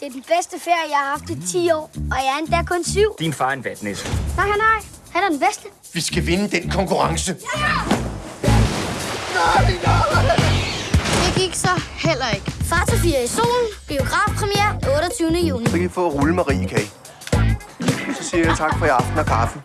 Det er den bedste ferie, jeg har haft i 10 år, og jeg er endda kun syv. Din far er en vatnæs. Nej, nej, nej. Han er den bedste. Vi skal vinde den konkurrence. Nej, nej. Det gik så heller ikke. Far til fire i solen. Biografpremiere 28. juni. Så kan I få rullemarie, kan I? Så siger jeg tak for i aften og kaffe.